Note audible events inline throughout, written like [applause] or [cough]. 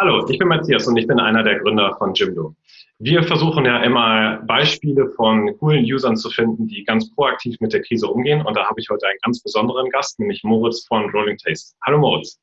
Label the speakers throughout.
Speaker 1: Hallo, ich bin Matthias und ich bin einer der Gründer von Jimdo. Wir versuchen ja immer Beispiele von coolen Usern zu finden, die ganz proaktiv mit der Krise umgehen. Und da habe ich heute einen ganz besonderen Gast, nämlich Moritz von Rolling Taste. Hallo Moritz.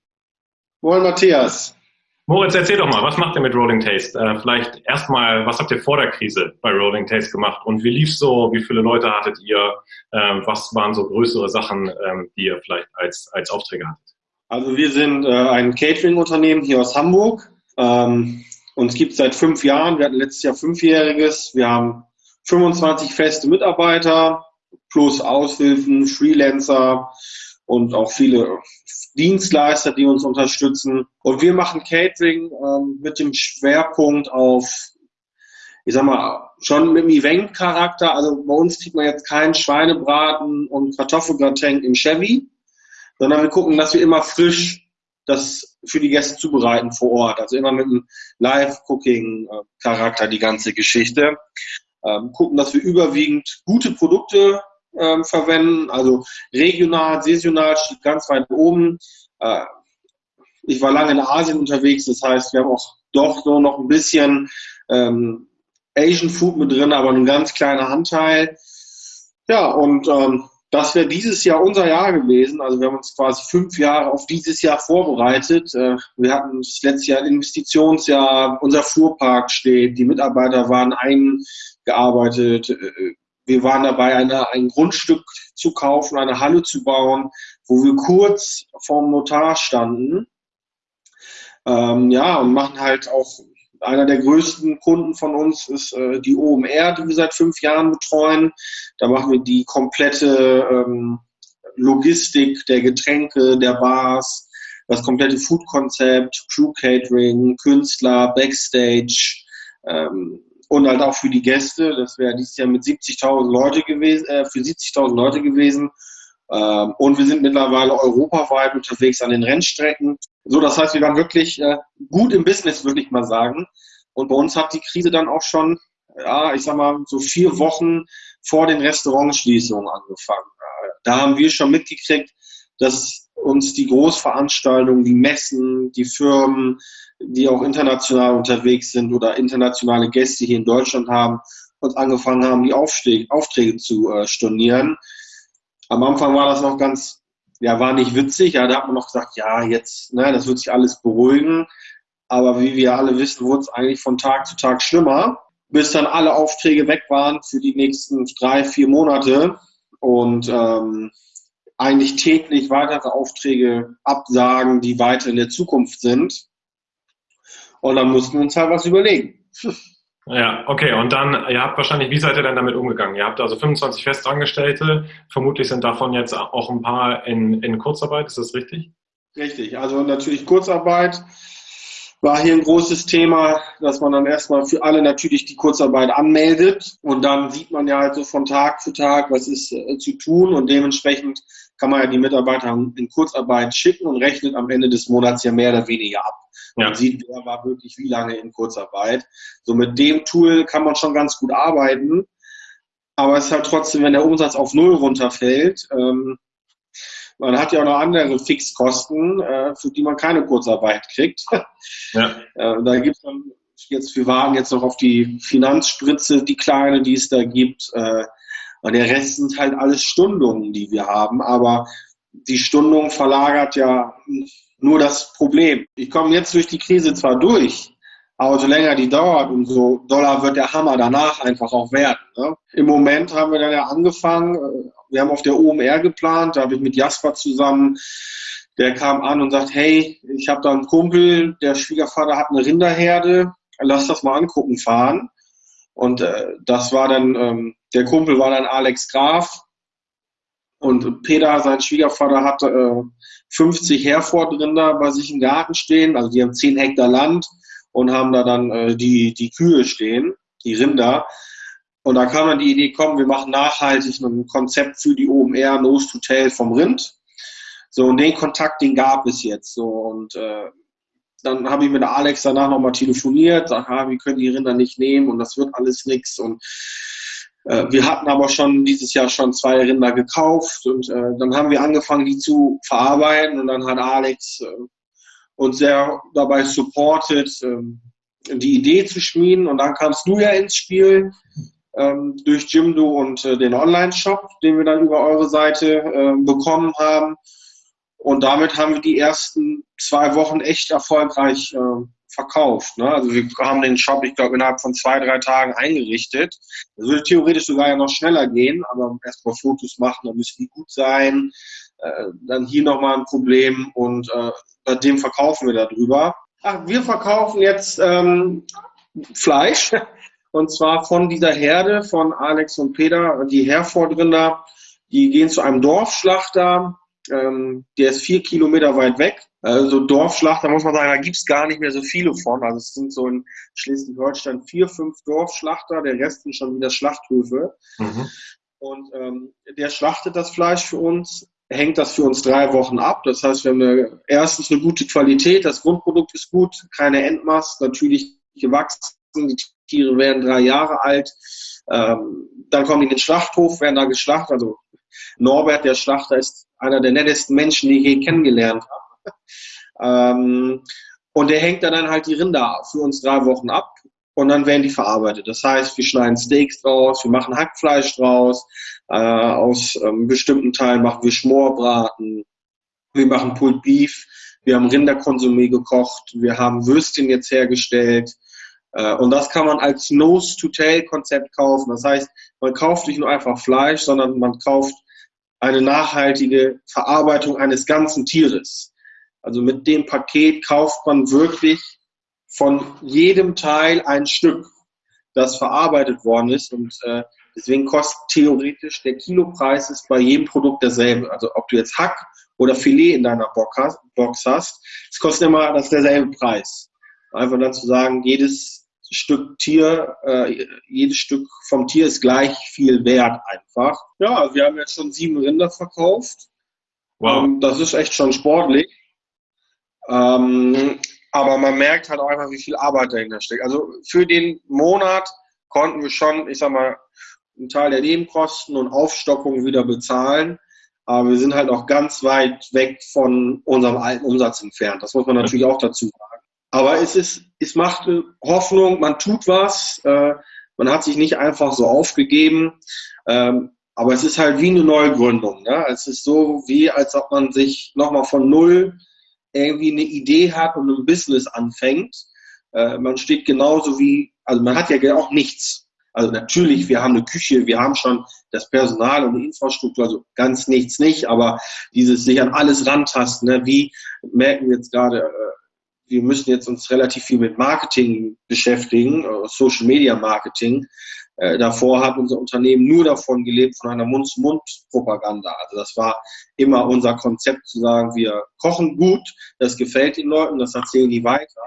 Speaker 2: Moin Matthias.
Speaker 1: Moritz, erzähl doch mal, was macht ihr mit Rolling Taste? Äh, vielleicht erstmal, was habt ihr vor der Krise bei Rolling Taste gemacht und wie lief so? Wie viele Leute hattet ihr? Ähm, was waren so größere Sachen, ähm, die ihr vielleicht als, als Aufträge hattet?
Speaker 2: Also wir sind äh, ein Catering-Unternehmen hier aus Hamburg. Ähm, uns gibt es seit fünf Jahren. Wir hatten letztes Jahr fünfjähriges. Wir haben 25 feste Mitarbeiter plus Aushilfen, Freelancer und auch viele Dienstleister, die uns unterstützen. Und wir machen Catering ähm, mit dem Schwerpunkt auf, ich sag mal, schon mit dem Event-Charakter. Also bei uns kriegt man jetzt keinen Schweinebraten und Kartoffelgratin im Chevy, sondern wir gucken, dass wir immer frisch das für die Gäste zubereiten vor Ort. Also immer mit einem Live-Cooking-Charakter die ganze Geschichte. Ähm, gucken, dass wir überwiegend gute Produkte ähm, verwenden, also regional, saisonal steht ganz weit oben. Äh, ich war lange in Asien unterwegs, das heißt, wir haben auch doch so noch ein bisschen ähm, Asian Food mit drin, aber ein ganz kleiner Anteil. Ja, und ähm, das wäre dieses Jahr unser Jahr gewesen. Also wir haben uns quasi fünf Jahre auf dieses Jahr vorbereitet. Äh, wir hatten das letzte Jahr ein Investitionsjahr, unser Fuhrpark steht, die Mitarbeiter waren eingearbeitet. Äh, wir waren dabei, eine, ein Grundstück zu kaufen, eine Halle zu bauen, wo wir kurz vorm Notar standen. Ähm, ja, und machen halt auch einer der größten Kunden von uns ist äh, die OMR, die wir seit fünf Jahren betreuen. Da machen wir die komplette ähm, Logistik der Getränke, der Bars, das komplette Food-Konzept, Crew-Catering, Künstler, Backstage ähm, und halt auch für die Gäste. Das wäre dieses Jahr mit 70.000 Leute gewesen, äh, für 70.000 Leute gewesen. Ähm, und wir sind mittlerweile europaweit unterwegs an den Rennstrecken. So, das heißt, wir waren wirklich äh, gut im Business, würde ich mal sagen. Und bei uns hat die Krise dann auch schon, ja, ich sag mal, so vier Wochen vor den Restaurantschließungen angefangen. Äh, da haben wir schon mitgekriegt, dass uns die Großveranstaltungen, die Messen, die Firmen, die auch international unterwegs sind oder internationale Gäste hier in Deutschland haben, uns angefangen haben, die Aufträge, Aufträge zu äh, stornieren. Am Anfang war das noch ganz, ja, war nicht witzig. Ja, da hat man noch gesagt, ja, jetzt, ne, das wird sich alles beruhigen. Aber wie wir alle wissen, wurde es eigentlich von Tag zu Tag schlimmer, bis dann alle Aufträge weg waren für die nächsten drei, vier Monate und ähm, eigentlich täglich weitere Aufträge absagen, die weiter in der Zukunft sind. Und dann mussten wir uns halt was überlegen. [laughs]
Speaker 1: Ja, okay. Und dann, ihr habt wahrscheinlich, wie seid ihr denn damit umgegangen? Ihr habt also 25 Festangestellte. Vermutlich sind davon jetzt auch ein paar in, in Kurzarbeit. Ist das richtig?
Speaker 2: Richtig. Also natürlich Kurzarbeit war hier ein großes Thema, dass man dann erstmal für alle natürlich die Kurzarbeit anmeldet. Und dann sieht man ja halt so von Tag zu Tag, was ist äh, zu tun. Und dementsprechend kann man ja die Mitarbeiter in Kurzarbeit schicken und rechnet am Ende des Monats ja mehr oder weniger ab. Man ja. sieht, wer war wirklich wie lange in Kurzarbeit. So mit dem Tool kann man schon ganz gut arbeiten. Aber es ist halt trotzdem, wenn der Umsatz auf Null runterfällt, ähm, man hat ja auch noch andere Fixkosten, äh, für die man keine Kurzarbeit kriegt. [laughs] Ja. äh, da gibt es dann jetzt, wir warten jetzt noch auf die Finanzspritze, die kleine, die es da gibt. Äh, und der Rest sind halt alles Stundungen, die wir haben. Aber die Stundung verlagert ja nur das Problem. Ich komme jetzt durch die Krise zwar durch, aber so länger die dauert, umso doller wird der Hammer danach einfach auch werden. Ne? Im Moment haben wir dann ja angefangen, äh, wir haben auf der OMR geplant, da habe ich mit Jasper zusammen, der kam an und sagt, hey, ich habe da einen Kumpel, der Schwiegervater hat eine Rinderherde, lass das mal angucken fahren. Und äh, das war dann, ähm, der Kumpel war dann Alex Graf, und Peter, sein Schwiegervater, hat äh, 50 Herford-Rinder bei sich im Garten stehen. Also die haben 10 Hektar Land und haben da dann äh, die, die Kühe stehen, die Rinder. Und da kam dann die Idee, komm, wir machen nachhaltig ein Konzept für die OMR Nose to Tail vom Rind. So, und den Kontakt, den gab es jetzt. So, und äh, dann habe ich mit Alex danach nochmal telefoniert, sag, ah, wir können die Rinder nicht nehmen und das wird alles nichts. Und wir hatten aber schon dieses Jahr schon zwei Rinder gekauft und äh, dann haben wir angefangen, die zu verarbeiten und dann hat Alex äh, uns sehr dabei supportet, ähm, die Idee zu schmieden. Und dann kamst du ja ins Spiel ähm, durch Jimdo und äh, den Online-Shop, den wir dann über eure Seite äh, bekommen haben. Und damit haben wir die ersten zwei Wochen echt erfolgreich äh, verkauft. Ne? Also wir haben den Shop, ich glaube, innerhalb von zwei, drei Tagen eingerichtet. Das würde theoretisch sogar ja noch schneller gehen, aber erstmal Fotos machen, dann müssen die gut sein. Äh, dann hier nochmal ein Problem und äh, bei dem verkaufen wir darüber. Ach, wir verkaufen jetzt ähm, Fleisch [laughs] und zwar von dieser Herde von Alex und Peter, die Herfordrinder, die gehen zu einem Dorfschlachter, ähm, der ist vier Kilometer weit weg. Also Dorfschlachter muss man sagen, da gibt's gar nicht mehr so viele von. Also es sind so in Schleswig-Holstein vier, fünf Dorfschlachter, der Rest sind schon wieder Schlachthöfe. Mhm. Und ähm, der schlachtet das Fleisch für uns, hängt das für uns drei Wochen ab. Das heißt, wir haben eine, erstens eine gute Qualität, das Grundprodukt ist gut, keine Endmast, natürlich gewachsen, die Tiere werden drei Jahre alt. Ähm, dann kommen die in den Schlachthof, werden da geschlachtet. Also Norbert, der Schlachter, ist einer der nettesten Menschen, die ich je kennengelernt habe. Ähm, und der hängt dann halt die Rinder für uns drei Wochen ab und dann werden die verarbeitet. Das heißt, wir schneiden Steaks draus, wir machen Hackfleisch draus, äh, aus ähm, bestimmten Teilen machen wir Schmorbraten, wir machen Pulled Beef, wir haben Rinderkonsumé gekocht, wir haben Würstchen jetzt hergestellt, äh, und das kann man als Nose-to-Tail-Konzept kaufen. Das heißt, man kauft nicht nur einfach Fleisch, sondern man kauft eine nachhaltige Verarbeitung eines ganzen Tieres. Also mit dem Paket kauft man wirklich von jedem Teil ein Stück, das verarbeitet worden ist. Und äh, deswegen kostet theoretisch der Kilopreis ist bei jedem Produkt derselbe. Also ob du jetzt Hack oder Filet in deiner Box hast, es kostet immer das derselbe Preis. Einfach dann zu sagen, jedes Stück Tier, äh, jedes Stück vom Tier ist gleich viel wert einfach. Ja, wir haben jetzt schon sieben Rinder verkauft. Wow. Ähm, das ist echt schon sportlich. Ähm, aber man merkt halt auch einfach, wie viel Arbeit dahinter steckt. Also für den Monat konnten wir schon, ich sag mal, einen Teil der Nebenkosten und Aufstockung wieder bezahlen. Aber wir sind halt auch ganz weit weg von unserem alten Umsatz entfernt. Das muss man natürlich auch dazu sagen. Aber es ist, es macht Hoffnung, man tut was, äh, man hat sich nicht einfach so aufgegeben. Ähm, aber es ist halt wie eine Neugründung. Ne? Es ist so wie, als ob man sich nochmal von Null irgendwie eine Idee hat und ein Business anfängt. Äh, man steht genauso wie, also man hat ja auch nichts. Also natürlich, wir haben eine Küche, wir haben schon das Personal und die Infrastruktur, also ganz nichts nicht, aber dieses sich an alles rantasten, ne? wie merken wir jetzt gerade, äh, wir müssen jetzt uns relativ viel mit Marketing beschäftigen, äh, Social Media Marketing. Äh, davor hat unser Unternehmen nur davon gelebt, von einer Mund-zu-Mund-Propaganda. Also das war immer unser Konzept zu sagen, wir kochen gut, das gefällt den Leuten, das erzählen die weiter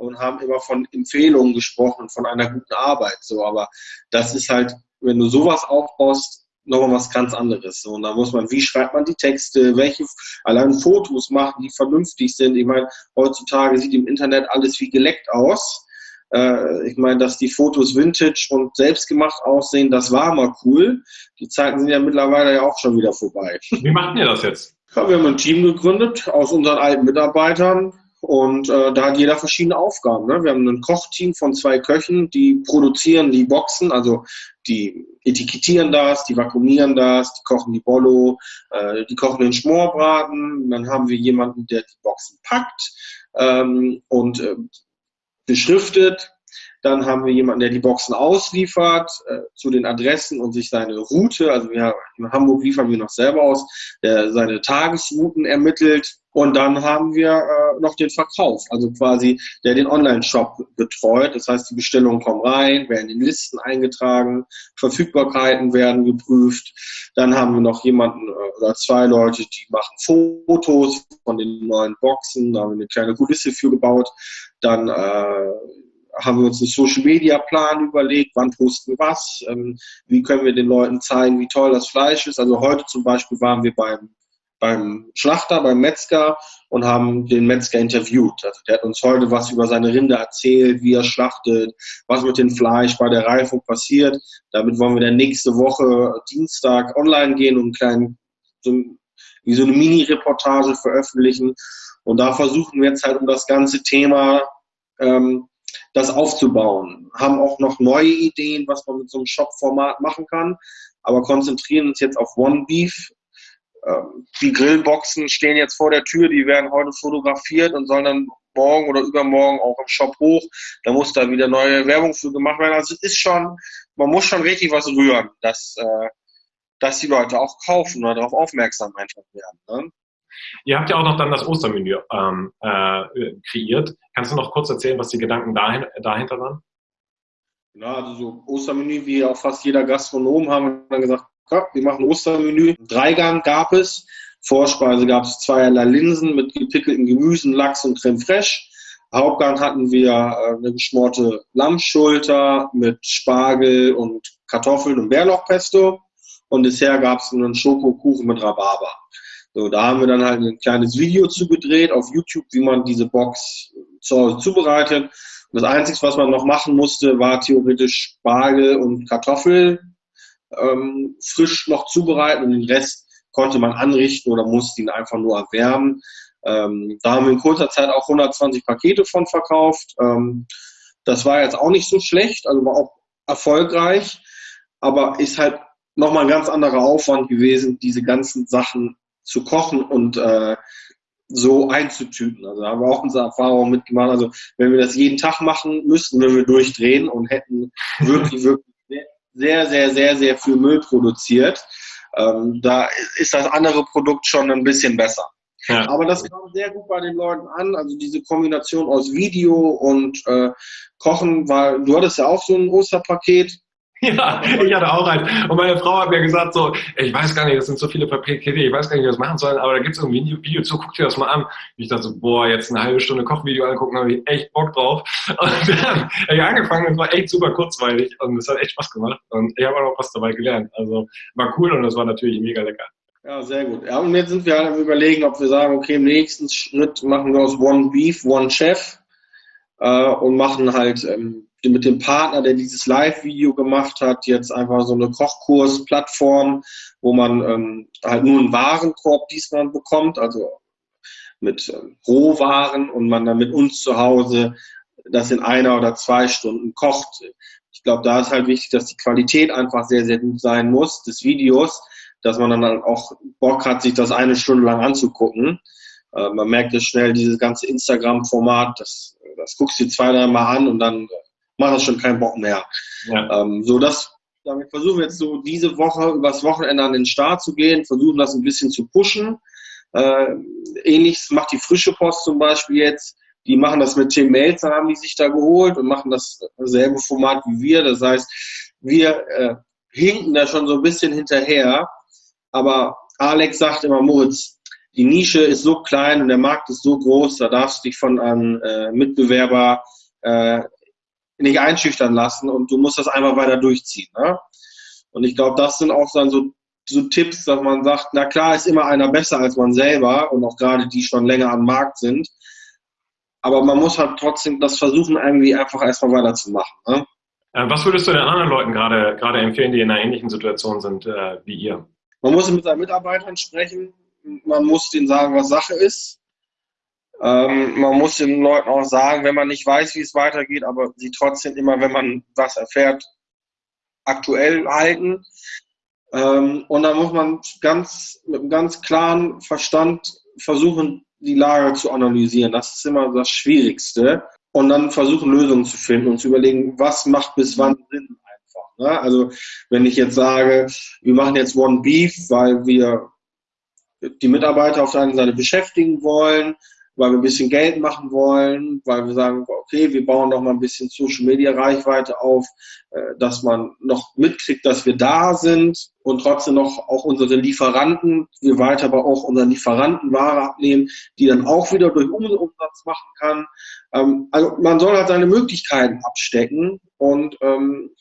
Speaker 2: und haben immer von Empfehlungen gesprochen, von einer guten Arbeit. So, aber das ist halt, wenn du sowas aufbaust, nochmal was ganz anderes. Und da muss man, wie schreibt man die Texte, welche allein Fotos machen, die vernünftig sind. Ich meine, heutzutage sieht im Internet alles wie geleckt aus. Äh, ich meine, dass die Fotos vintage und selbstgemacht aussehen, das war mal cool. Die Zeiten sind ja mittlerweile ja auch schon wieder vorbei.
Speaker 1: Wie macht ihr das jetzt? [laughs]
Speaker 2: Ja, wir haben ein Team gegründet aus unseren alten Mitarbeitern, und äh, da hat jeder verschiedene Aufgaben. Ne? Wir haben ein Kochteam von zwei Köchen, die produzieren die Boxen, also die etikettieren das, die vakuumieren das, die kochen die Bollo, äh, die kochen den Schmorbraten. Dann haben wir jemanden, der die Boxen packt ähm, und äh, beschriftet. Dann haben wir jemanden, der die Boxen ausliefert äh, zu den Adressen und sich seine Route, also wir, in Hamburg liefern wir noch selber aus, der seine Tagesrouten ermittelt und dann haben wir äh, noch den Verkauf, also quasi der den Online-Shop betreut. Das heißt, die Bestellungen kommen rein, werden in Listen eingetragen, Verfügbarkeiten werden geprüft. Dann haben wir noch jemanden äh, oder zwei Leute, die machen Fotos von den neuen Boxen. Da haben wir eine kleine Kulisse für gebaut. Dann äh, haben wir uns einen Social Media Plan überlegt, wann posten wir was, ähm, wie können wir den Leuten zeigen, wie toll das Fleisch ist. Also heute zum Beispiel waren wir beim beim Schlachter, beim Metzger und haben den Metzger interviewt. Also der hat uns heute was über seine Rinde erzählt, wie er schlachtet, was mit dem Fleisch bei der Reifung passiert. Damit wollen wir dann nächste Woche Dienstag online gehen und einen kleinen, so, wie so eine Mini-Reportage veröffentlichen. Und da versuchen wir jetzt halt um das ganze Thema ähm, das aufzubauen. Haben auch noch neue Ideen, was man mit so einem Shop-Format machen kann, aber konzentrieren uns jetzt auf One Beef. Ähm, die Grillboxen stehen jetzt vor der Tür, die werden heute fotografiert und sollen dann morgen oder übermorgen auch im Shop hoch. Da muss da wieder neue Werbung für gemacht werden. Also es ist schon, man muss schon richtig was rühren, dass, äh, dass die Leute auch kaufen oder darauf aufmerksam einfach werden. Ne?
Speaker 1: Ihr habt ja auch noch dann das Ostermenü ähm, äh, kreiert. Kannst du noch kurz erzählen, was die Gedanken dahin, dahinter waren?
Speaker 2: Ja, also so Ostermenü, wie auch fast jeder Gastronom, haben wir dann gesagt, ja, wir machen Ostermenü. Dreigang gab es. Vorspeise gab es zweierlei Linsen mit gepickelten Gemüsen, Lachs und Creme fraiche. Hauptgang hatten wir äh, eine geschmorte Lammschulter mit Spargel und Kartoffeln und Bärlauchpesto. Und Dessert gab es einen Schokokuchen mit Rhabarber. So, da haben wir dann halt ein kleines Video zugedreht auf YouTube, wie man diese Box zu Hause zubereitet. Und das Einzige, was man noch machen musste, war theoretisch Spargel und Kartoffel ähm, frisch noch zubereiten und den Rest konnte man anrichten oder musste ihn einfach nur erwärmen. Ähm, da haben wir in kurzer Zeit auch 120 Pakete von verkauft. Ähm, das war jetzt auch nicht so schlecht, also war auch erfolgreich, aber ist halt nochmal ein ganz anderer Aufwand gewesen, diese ganzen Sachen zu kochen und äh, so einzutüten. Also da haben wir auch unsere Erfahrung mitgemacht. Also wenn wir das jeden Tag machen müssten, würden wir durchdrehen und hätten wirklich, wirklich sehr, sehr, sehr, sehr viel Müll produziert. Ähm, da ist das andere Produkt schon ein bisschen besser. Ja. Aber das kam sehr gut bei den Leuten an. Also diese Kombination aus Video und äh, Kochen, weil du hattest ja auch so ein Osterpaket. [laughs]
Speaker 1: Ja, ich hatte auch eins. Und meine Frau hat mir gesagt so, ich weiß gar nicht, das sind so viele Pakete, ich weiß gar nicht, wie wir das machen sollen, aber da gibt es irgendwie ein Video zu, guck dir das mal an. Und ich dachte so, boah, jetzt eine halbe Stunde Kochvideo angucken, habe ich echt Bock drauf. [laughs] Und dann habe ich angefangen, es war echt super kurzweilig und es hat echt Spaß gemacht. Und ich habe auch noch was dabei gelernt. Also war cool und es war natürlich mega lecker.
Speaker 2: Ja, sehr gut. Ja, und jetzt sind wir halt am überlegen, ob wir sagen, okay, im nächsten Schritt machen wir aus One Beef, One Chef äh, und machen halt ähm, mit dem Partner, der dieses Live-Video gemacht hat, jetzt einfach so eine Kochkurs-Plattform, wo man ähm, halt nur einen Warenkorb diesmal bekommt, also mit ähm, Rohwaren und man dann mit uns zu Hause das in einer oder zwei Stunden kocht. Ich glaube, da ist halt wichtig, dass die Qualität einfach sehr, sehr gut sein muss des Videos, dass man dann auch Bock hat, sich das eine Stunde lang anzugucken. Äh, man merkt es schnell, dieses ganze Instagram-Format, das, das guckst du dir zwei, drei Mal an und dann macht das schon keinen Bock mehr. Ja. Ähm, so das, damit versuchen wir jetzt so diese Woche übers Wochenende an den Start zu gehen, versuchen das ein bisschen zu pushen. Äh, ähnliches macht die frische Post zum Beispiel jetzt. Die machen das mit Tim Melzer, haben die sich da geholt und machen dasselbe Format wie wir. Das heißt, wir äh, hinken da schon so ein bisschen hinterher. Aber Alex sagt immer, Moritz, die Nische ist so klein und der Markt ist so groß, da darfst du dich von einem äh, Mitbewerber äh, nicht einschüchtern lassen und du musst das einfach weiter durchziehen. Ne? Und ich glaube, das sind auch dann so, so Tipps, dass man sagt, na klar ist immer einer besser als man selber und auch gerade die schon länger am Markt sind. Aber man muss halt trotzdem das versuchen, irgendwie einfach erstmal weiterzumachen. Ne?
Speaker 1: Äh, was würdest du den anderen Leuten gerade, gerade empfehlen, die in einer ähnlichen Situation sind äh, wie ihr?
Speaker 2: Man muss mit seinen Mitarbeitern sprechen. Man muss denen sagen, was Sache ist. Ähm, man muss den Leuten auch sagen, wenn man nicht weiß, wie es weitergeht, aber sie trotzdem immer, wenn man was erfährt, aktuell halten. Ähm, und dann muss man ganz, mit einem ganz klaren Verstand versuchen, die Lage zu analysieren. Das ist immer das Schwierigste. Und dann versuchen, Lösungen zu finden und zu überlegen, was macht bis wann Sinn einfach. Ne? Also, wenn ich jetzt sage, wir machen jetzt One Beef, weil wir die Mitarbeiter auf der einen Seite beschäftigen wollen, weil wir ein bisschen Geld machen wollen, weil wir sagen, okay, wir bauen noch mal ein bisschen Social Media Reichweite auf, äh, dass man noch mitkriegt, dass wir da sind und trotzdem noch auch unsere Lieferanten, wir weiter aber auch unseren Lieferanten Ware abnehmen, die dann auch wieder durch Umsatz machen kann. Ähm, also man soll halt seine Möglichkeiten abstecken und ähm,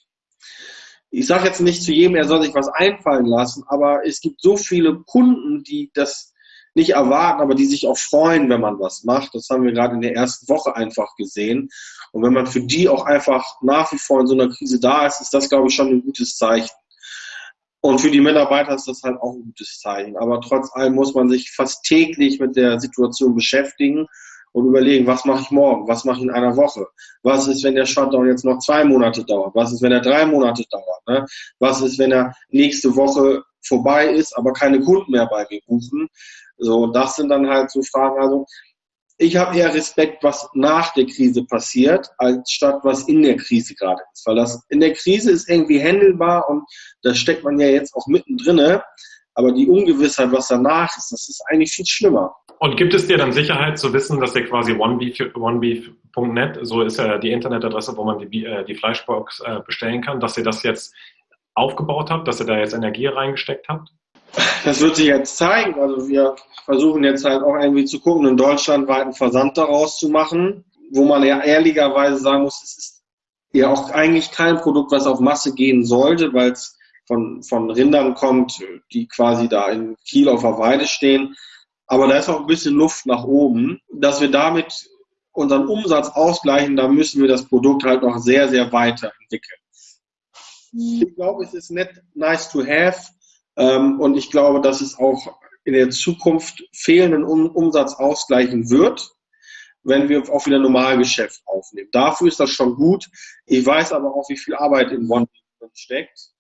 Speaker 2: ich sage jetzt nicht zu jedem, er soll sich was einfallen lassen, aber es gibt so viele Kunden, die das nicht erwarten, aber die sich auch freuen, wenn man was macht. Das haben wir gerade in der ersten Woche einfach gesehen. Und wenn man für die auch einfach nach wie vor in so einer Krise da ist, ist das, glaube ich, schon ein gutes Zeichen. Und für die Mitarbeiter ist das halt auch ein gutes Zeichen. Aber trotz allem muss man sich fast täglich mit der Situation beschäftigen und überlegen, was mache ich morgen, was mache ich in einer Woche, was ist, wenn der Shutdown jetzt noch zwei Monate dauert, was ist, wenn er drei Monate dauert, ne? was ist, wenn er nächste Woche vorbei ist, aber keine Kunden mehr bei mir buchen. So, das sind dann halt so Fragen. Also ich habe eher Respekt, was nach der Krise passiert, als statt was in der Krise gerade ist. Weil das in der Krise ist irgendwie händelbar und da steckt man ja jetzt auch mittendrin. Aber die Ungewissheit, was danach ist, das ist eigentlich viel schlimmer.
Speaker 1: Und gibt es dir dann Sicherheit zu wissen, dass ihr quasi onebeef.net, so ist ja die Internetadresse, wo man die, äh, die Fleischbox äh, bestellen kann, dass ihr das jetzt aufgebaut habt, dass ihr da jetzt Energie reingesteckt habt?
Speaker 2: Das wird sich jetzt zeigen. Also wir versuchen jetzt halt auch irgendwie zu gucken, einen deutschlandweiten Versand daraus zu machen, wo man ja ehrlicherweise sagen muss, es ist ja auch eigentlich kein Produkt, was auf Masse gehen sollte, weil es von, von Rindern kommt, die quasi da in Kiel auf der Weide stehen. Aber da ist auch ein bisschen Luft nach oben. Dass wir damit unseren Umsatz ausgleichen, da müssen wir das Produkt halt noch sehr, sehr weiterentwickeln. Ich glaube, es ist net nice to have. Ähm, und ich glaube, dass es auch in der Zukunft fehlenden Umsatz ausgleichen wird, wenn wir auch wieder Normalgeschäft aufnehmen. Dafür ist das schon gut. Ich weiß aber auch, wie viel Arbeit in One steckt.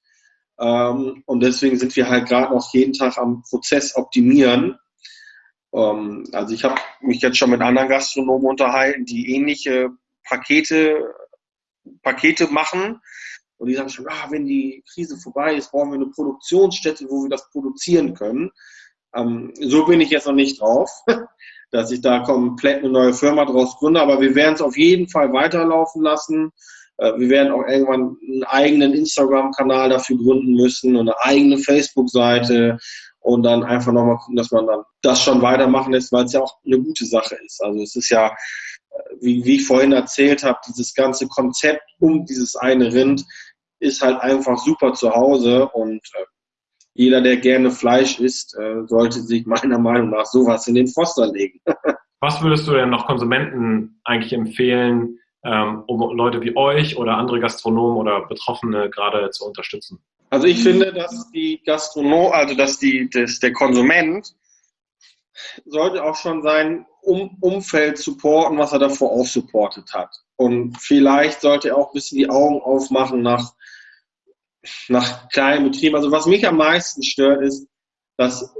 Speaker 2: Ähm, und deswegen sind wir halt gerade noch jeden Tag am Prozess optimieren. Ähm, also ich habe mich jetzt schon mit anderen Gastronomen unterhalten, die ähnliche Pakete, Pakete machen und die sagen schon, ah, wenn die Krise vorbei ist, brauchen wir eine Produktionsstätte, wo wir das produzieren können. Ähm, so bin ich jetzt noch nicht drauf, [laughs] dass ich da komplett eine neue Firma draus gründe, aber wir werden es auf jeden Fall weiterlaufen lassen. Äh, wir werden auch irgendwann einen eigenen Instagram-Kanal dafür gründen müssen und eine eigene Facebook-Seite und dann einfach nochmal gucken, dass man dann das schon weitermachen lässt, weil es ja auch eine gute Sache ist. Also es ist ja, äh, wie, wie ich vorhin erzählt habe, dieses ganze Konzept um dieses eine Rind ist halt einfach super zu Hause und äh, jeder, der gerne Fleisch isst, äh, sollte sich meiner Meinung nach sowas in den Foster legen. [laughs]
Speaker 1: Was würdest du denn noch Konsumenten eigentlich empfehlen, ähm, um Leute wie euch oder andere Gastronomen oder Betroffene gerade zu unterstützen?
Speaker 2: Also ich finde, dass die Gastronom, also dass die, dass der Konsument sollte auch schon sein um Umfeld supporten, was er davor auch supportet hat. Und vielleicht sollte er auch ein bisschen die Augen aufmachen nach nach kleinen Betrieben. Also was mich am meisten stört, ist, dass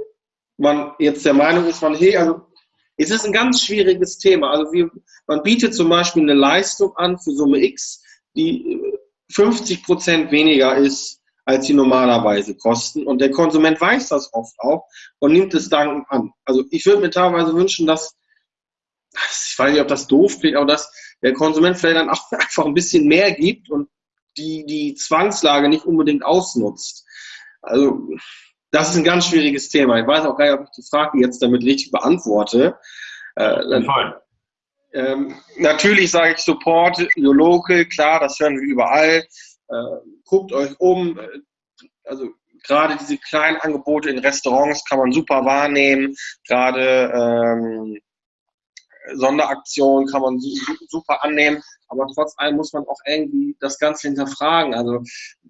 Speaker 2: man jetzt der Meinung ist, man, hey, also es ist ein ganz schwieriges Thema. Also wir, man bietet zum Beispiel eine Leistung an für Summe X, die 50 Prozent weniger ist, als sie normalerweise kosten. Und der Konsument weiß das oft auch und nimmt es dankend an. Also ich würde mir teilweise wünschen, dass, ich weiß nicht, ob das doof klingt, aber dass der Konsument vielleicht dann auch [laughs] einfach ein bisschen mehr gibt und die, die Zwangslage nicht unbedingt ausnutzt. Also, das ist ein ganz schwieriges Thema. Ich weiß auch gar nicht, ob ich die Frage jetzt damit richtig beantworte. Äh, ähm, natürlich sage ich Support your local, klar, das hören wir überall. Äh, guckt euch um. Also gerade diese kleinen Angebote in Restaurants kann man super wahrnehmen. Gerade ähm, Sonderaktionen kann man super annehmen. Aber trotz allem muss man auch irgendwie das Ganze hinterfragen. Also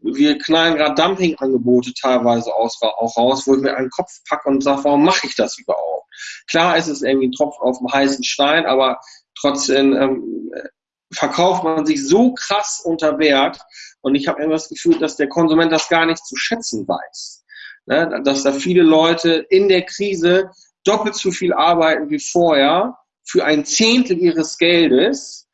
Speaker 2: wir knallen gerade Dumpingangebote teilweise auch raus, wo ich mir einen Kopf packe und sage, warum mache ich das überhaupt? Klar ist es irgendwie ein Tropf auf dem heißen Stein, aber trotzdem ähm, verkauft man sich so krass unter Wert. Und ich habe immer das Gefühl, dass der Konsument das gar nicht zu schätzen weiß. Ne? Dass da viele Leute in der Krise doppelt so viel arbeiten wie vorher für ein Zehntel ihres Geldes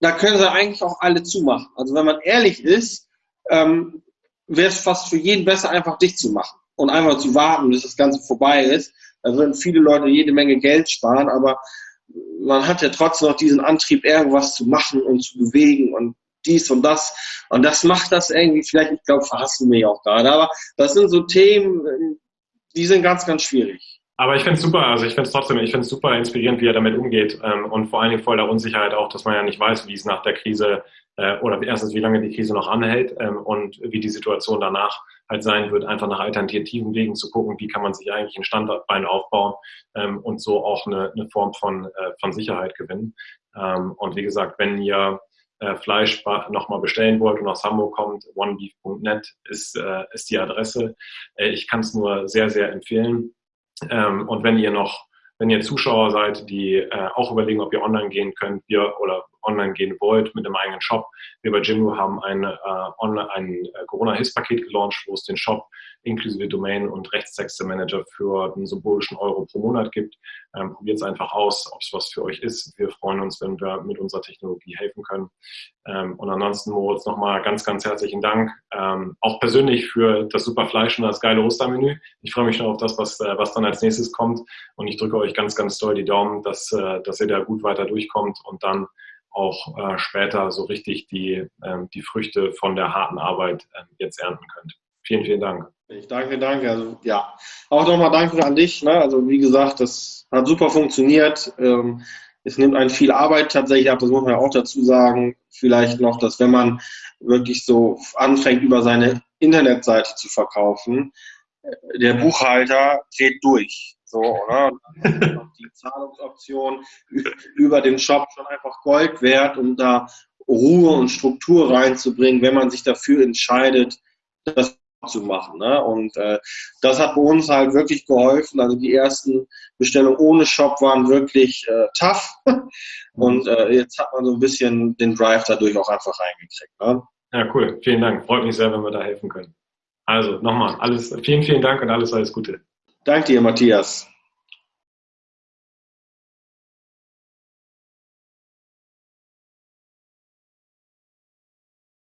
Speaker 2: da können sie eigentlich auch alle zumachen. Also wenn man ehrlich ist, ähm, wäre es fast für jeden besser, einfach dicht zu machen und einfach zu warten, bis das Ganze vorbei ist. Da würden viele Leute jede Menge Geld sparen, aber man hat ja trotzdem noch diesen Antrieb, irgendwas zu machen und zu bewegen und dies und das. Und das macht das irgendwie, vielleicht, ich glaube, verhassen mich auch gerade, aber das sind so Themen, die sind ganz, ganz schwierig.
Speaker 1: Aber ich finde es super, also ich finde es trotzdem, ich finde es super inspirierend, wie er damit umgeht ähm, und vor allen Dingen voller Unsicherheit auch, dass man ja nicht weiß, wie es nach der Krise äh, oder erstens, wie lange die Krise noch anhält ähm, und wie die Situation danach halt sein wird, einfach nach alternativen Wegen zu gucken, wie kann man sich eigentlich ein Standbein aufbauen ähm, und so auch eine, eine Form von, äh, von Sicherheit gewinnen. Ähm, und wie gesagt, wenn ihr äh, Fleisch nochmal bestellen wollt und aus Hamburg kommt, onebeef.net ist, äh, ist die Adresse. Äh, ich kann es nur sehr, sehr empfehlen. Ähm, und wenn ihr noch wenn ihr Zuschauer seid, die äh, auch überlegen, ob ihr online gehen könnt, wir oder online gehen wollt mit einem eigenen Shop. Wir bei Jimdo haben ein, äh, online, ein äh, Corona-Hilfspaket gelauncht, wo es den Shop inklusive Domain und Rechtstexte-Manager für einen symbolischen Euro pro Monat gibt. Ähm, Probiert es einfach aus, ob es was für euch ist. Wir freuen uns, wenn wir mit unserer Technologie helfen können. Ähm, und ansonsten, Moritz, nochmal ganz, ganz herzlichen Dank. Ähm, auch persönlich für das super Fleisch und das geile Ostermenü. Ich freue mich schon auf das, was, äh, was dann als nächstes kommt. Und ich drücke euch ganz, ganz doll die Daumen, dass, äh, dass ihr da gut weiter durchkommt und dann auch äh, später so richtig die, ähm, die Früchte von der harten Arbeit äh, jetzt ernten könnt. Vielen, vielen Dank.
Speaker 2: Ich danke, danke. Also ja, auch nochmal danke an dich. Ne? Also wie gesagt, das hat super funktioniert. Ähm, es nimmt einen viel Arbeit tatsächlich ab, das muss man ja auch dazu sagen. Vielleicht noch, dass wenn man wirklich so anfängt, über seine Internetseite zu verkaufen, der Buchhalter dreht durch. So, oder? die Zahlungsoption über den Shop schon einfach Gold wert, um da Ruhe und Struktur reinzubringen, wenn man sich dafür entscheidet, das zu machen. Ne? Und äh, das hat bei uns halt wirklich geholfen. Also die ersten Bestellungen ohne Shop waren wirklich äh, tough. Und äh, jetzt hat man so ein bisschen den Drive dadurch auch einfach reingekriegt. Ne?
Speaker 1: Ja, cool. Vielen Dank. Freut mich sehr, wenn wir da helfen können. Also nochmal, alles, vielen, vielen Dank und alles, alles Gute.
Speaker 2: Danke dir, Matthias.